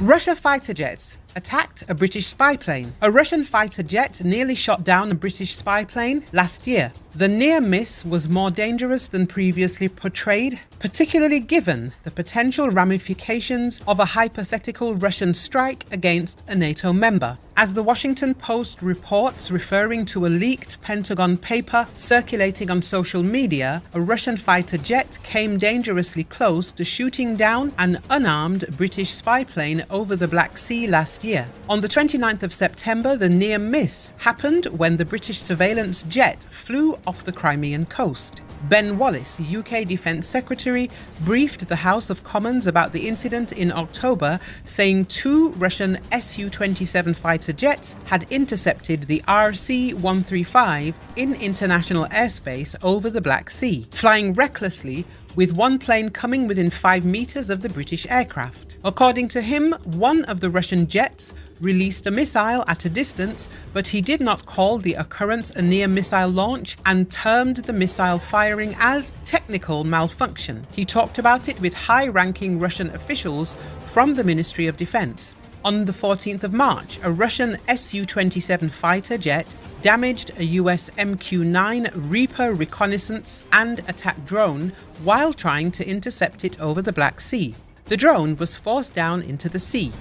Russia fighter jets attacked a British spy plane. A Russian fighter jet nearly shot down a British spy plane last year. The near miss was more dangerous than previously portrayed, particularly given the potential ramifications of a hypothetical Russian strike against a NATO member. As the Washington Post reports, referring to a leaked Pentagon paper circulating on social media, a Russian fighter jet came dangerously close to shooting down an unarmed British spy plane over the Black Sea last year. On the 29th of September, the near miss happened when the British surveillance jet flew off the Crimean coast. Ben Wallace, UK Defence Secretary, briefed the House of Commons about the incident in October, saying two Russian Su 27 fighter jets had intercepted the RC 135 in international airspace over the Black Sea, flying recklessly with one plane coming within 5 metres of the British aircraft. According to him, one of the Russian jets released a missile at a distance, but he did not call the occurrence a near missile launch and termed the missile firing as technical malfunction. He talked about it with high ranking Russian officials from the Ministry of Defense. On the 14th of March, a Russian Su 27 fighter jet damaged a US MQ 9 Reaper reconnaissance and attack drone while trying to intercept it over the Black Sea. The drone was forced down into the sea.